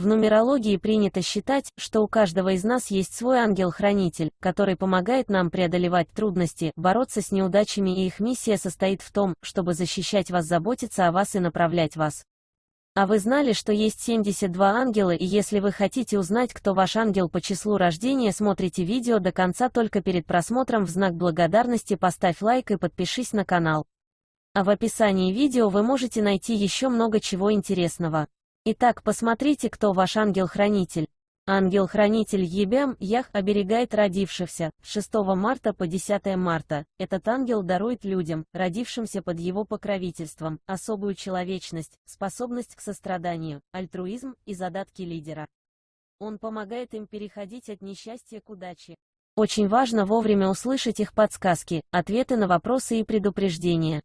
В нумерологии принято считать, что у каждого из нас есть свой ангел-хранитель, который помогает нам преодолевать трудности, бороться с неудачами и их миссия состоит в том, чтобы защищать вас, заботиться о вас и направлять вас. А вы знали, что есть 72 ангела и если вы хотите узнать, кто ваш ангел по числу рождения, смотрите видео до конца только перед просмотром в знак благодарности поставь лайк и подпишись на канал. А в описании видео вы можете найти еще много чего интересного. Итак, посмотрите, кто ваш ангел-хранитель. Ангел-хранитель Ебям, Ях, оберегает родившихся, 6 марта по 10 марта. Этот ангел дарует людям, родившимся под его покровительством, особую человечность, способность к состраданию, альтруизм и задатки лидера. Он помогает им переходить от несчастья к удаче. Очень важно вовремя услышать их подсказки, ответы на вопросы и предупреждения.